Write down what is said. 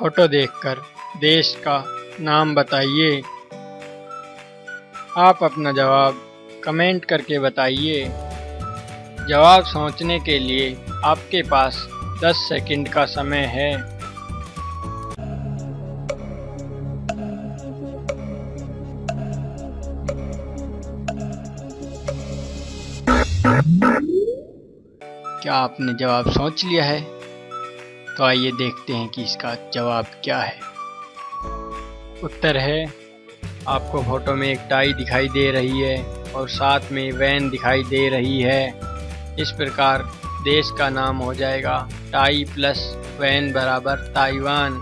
Photo देखकर देश का नाम बताइए। आप अपना जवाब कमेंट करके बताइए। जवाब सोचने के लिए आपके पास 10 सेकंड का समय है। क्या आपने जवाब सोच लिया है? तो आइए देखते हैं कि इसका जवाब क्या है। उत्तर है, आपको फ़ोटो में एक टाई दिखाई दे रही है और साथ में वैन दिखाई दे रही है। इस प्रकार देश का नाम हो जाएगा टाई प्लस वैन बराबर ताइवान।